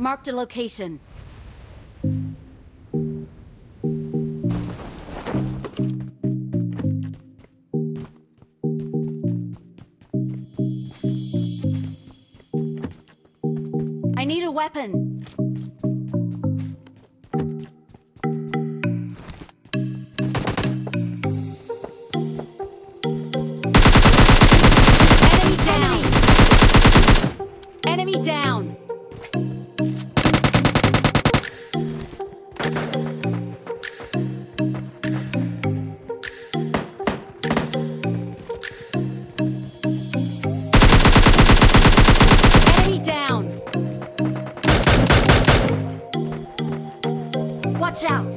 Marked a location. I need a weapon. Enemy down. Enemy down. out.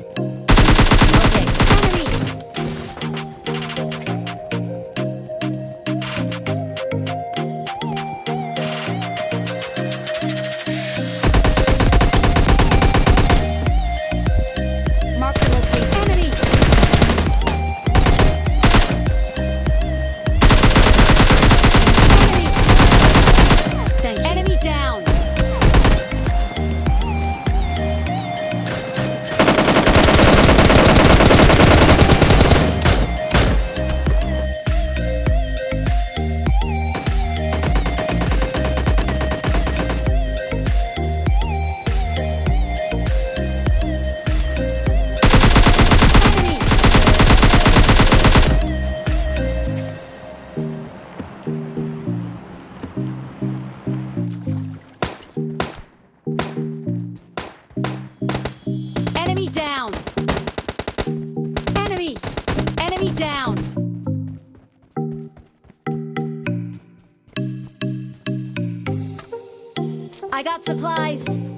I got supplies.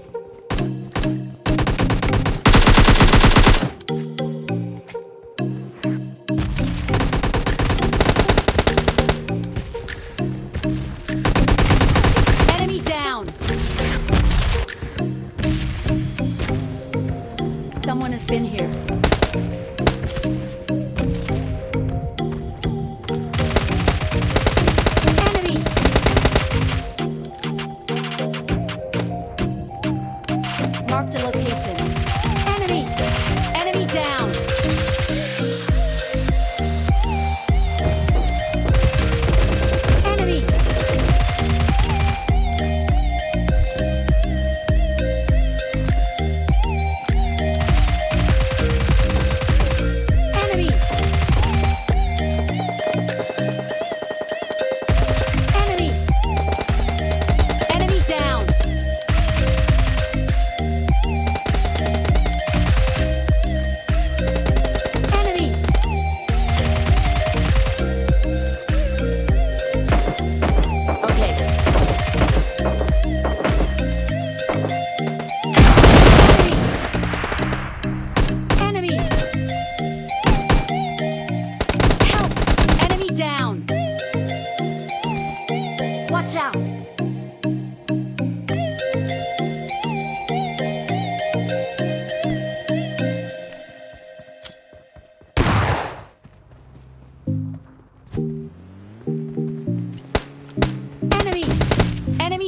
Marked a location.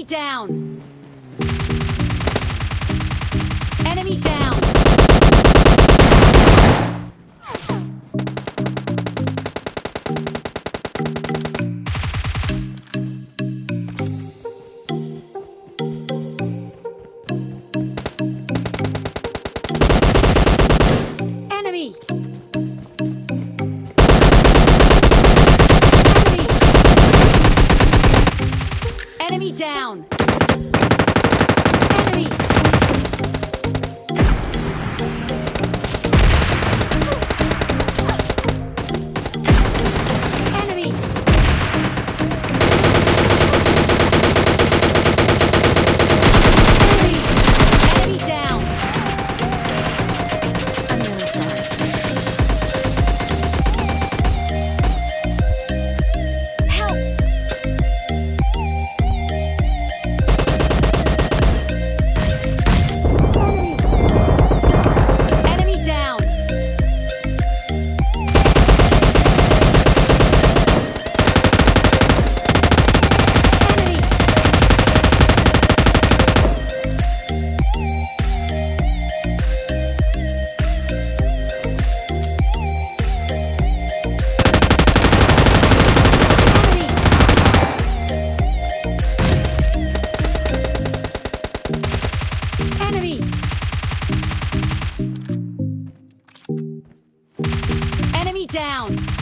down! enemy down! down!